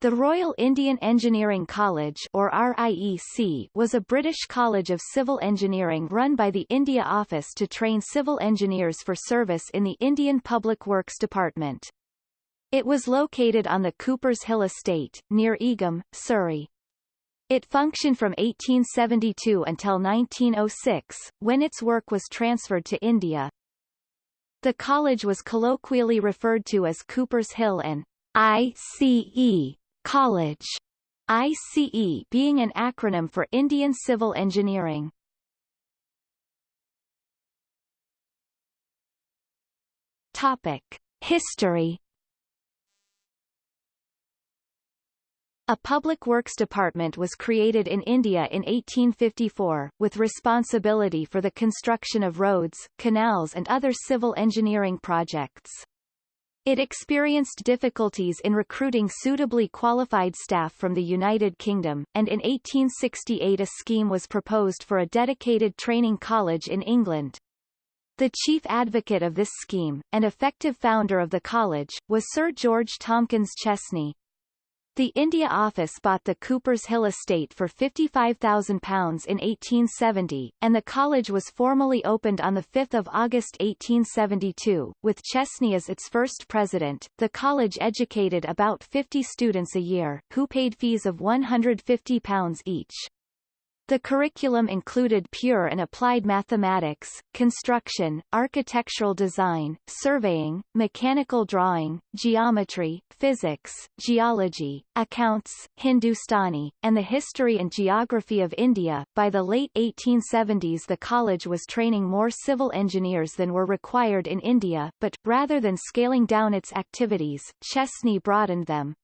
The Royal Indian Engineering College or RIEC was a British college of civil engineering run by the India Office to train civil engineers for service in the Indian Public Works Department. It was located on the Coopers Hill Estate, near Egham, Surrey. It functioned from 1872 until 1906, when its work was transferred to India. The college was colloquially referred to as Coopers Hill and ICE College, ICE being an acronym for Indian Civil Engineering. Topic: History A public works department was created in India in 1854, with responsibility for the construction of roads, canals and other civil engineering projects. It experienced difficulties in recruiting suitably qualified staff from the United Kingdom, and in 1868 a scheme was proposed for a dedicated training college in England. The chief advocate of this scheme, and effective founder of the college, was Sir George Tomkins Chesney, the India office bought the Coopers Hill estate for £55,000 in 1870, and the college was formally opened on 5 August 1872, with Chesney as its first president. The college educated about 50 students a year, who paid fees of £150 each. The curriculum included pure and applied mathematics, construction, architectural design, surveying, mechanical drawing, geometry, physics, geology, accounts, Hindustani, and the history and geography of India. By the late 1870s the college was training more civil engineers than were required in India, but, rather than scaling down its activities, Chesney broadened them.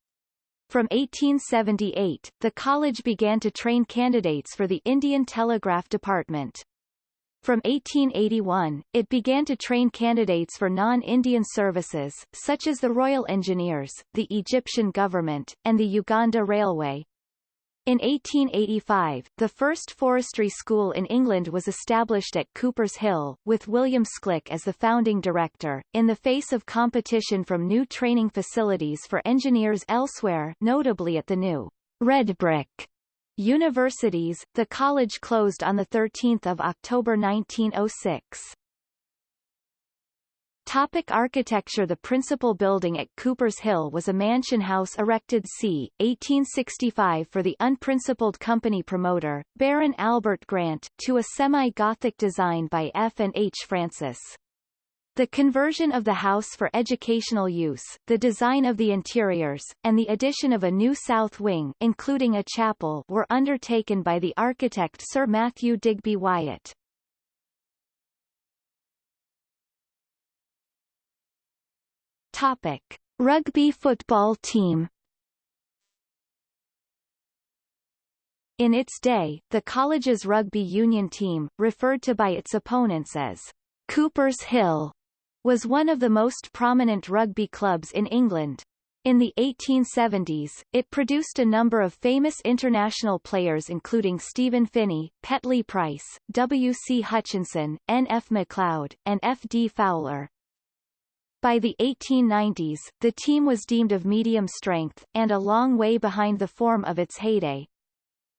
From 1878, the college began to train candidates for the Indian Telegraph Department. From 1881, it began to train candidates for non-Indian services, such as the Royal Engineers, the Egyptian government, and the Uganda Railway. In 1885, the first forestry school in England was established at Coopers Hill, with William Schlich as the founding director, in the face of competition from new training facilities for engineers elsewhere notably at the new Red Brick universities. The college closed on 13 October 1906. Topic architecture The principal building at Coopers Hill was a mansion house erected c. 1865 for the unprincipled company promoter, Baron Albert Grant, to a semi-Gothic design by F. and H. Francis. The conversion of the house for educational use, the design of the interiors, and the addition of a new south wing including a chapel were undertaken by the architect Sir Matthew Digby Wyatt. Topic. Rugby football team In its day, the college's rugby union team, referred to by its opponents as Coopers Hill, was one of the most prominent rugby clubs in England. In the 1870s, it produced a number of famous international players including Stephen Finney, Petley Price, W. C. Hutchinson, N. F. McLeod, and F. D. Fowler. By the 1890s, the team was deemed of medium strength, and a long way behind the form of its heyday.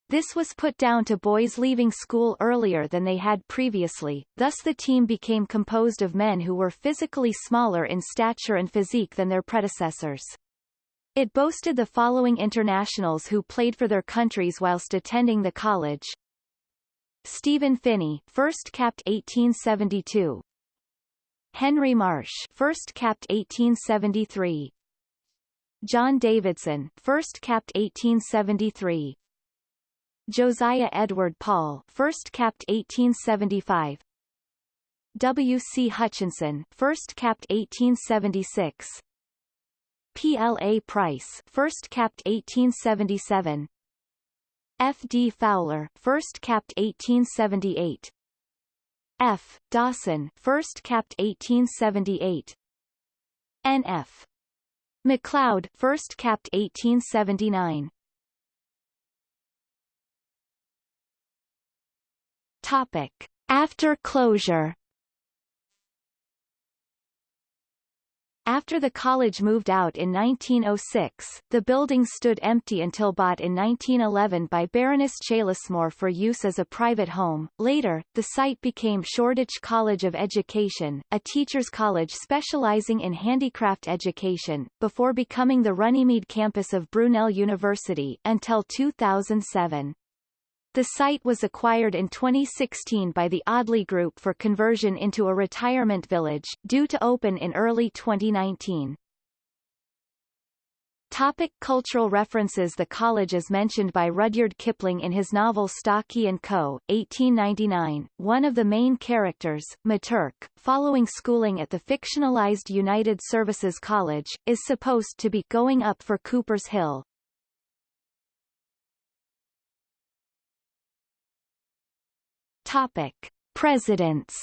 This was put down to boys leaving school earlier than they had previously, thus the team became composed of men who were physically smaller in stature and physique than their predecessors. It boasted the following internationals who played for their countries whilst attending the college. Stephen Finney, first capped 1872, Henry Marsh, first capped 1873. John Davidson, first capped 1873. Josiah Edward Paul, first capped 1875. W. C. Hutchinson, first capped 1876. P. L. A. Price, first capped 1877. F. D. Fowler, first capped 1878. F. Dawson, first capped 1878. N.F. McLeod, first capped 1879. Topic: After closure. After the college moved out in 1906, the building stood empty until bought in 1911 by Baroness Cheylesmore for use as a private home. Later, the site became Shoreditch College of Education, a teacher's college specializing in handicraft education, before becoming the Runnymede campus of Brunel University until 2007. The site was acquired in 2016 by the Audley Group for conversion into a retirement village, due to open in early 2019. Topic cultural references The college is mentioned by Rudyard Kipling in his novel Stalky and Co., 1899. One of the main characters, M'Turk, following schooling at the fictionalized United Services College, is supposed to be going up for Cooper's Hill, Topic: Presidents.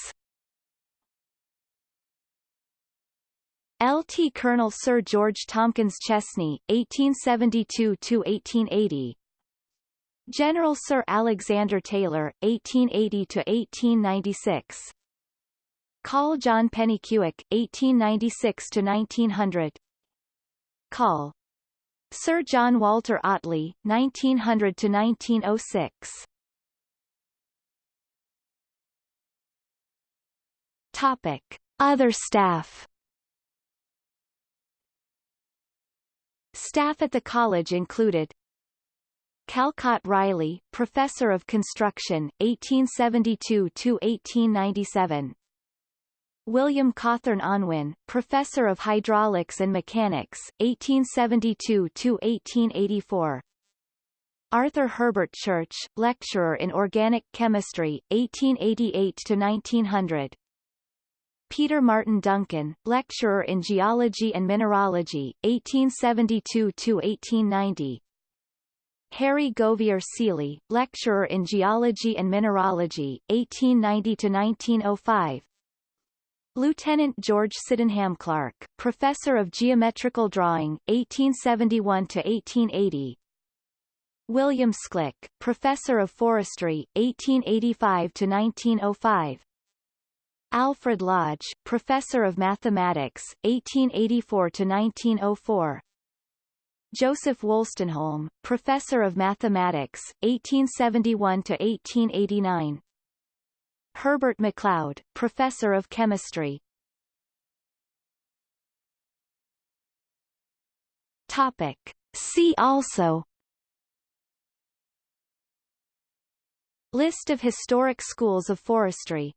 LT Colonel Sir George Tomkins Chesney, 1872–1880 General Sir Alexander Taylor, 1880–1896 Call John Pennycuick, 1896–1900 Call Sir John Walter Ottley, 1900–1906 Topic. Other staff. Staff at the college included Calcott Riley, Professor of Construction, 1872–1897 William Cawthorne Unwin, Professor of Hydraulics and Mechanics, 1872–1884 Arthur Herbert Church, Lecturer in Organic Chemistry, 1888–1900 Peter Martin Duncan, lecturer in geology and mineralogy, 1872-1890. Harry Govier Seeley, lecturer in geology and mineralogy, 1890-1905. Lieutenant George Sydenham Clarke, professor of geometrical drawing, 1871-1880. William Schlich, professor of forestry, 1885-1905. Alfred Lodge, Professor of Mathematics, 1884–1904 Joseph Wolstenholme, Professor of Mathematics, 1871–1889 Herbert McLeod, Professor of Chemistry. Topic. See also. List of historic schools of forestry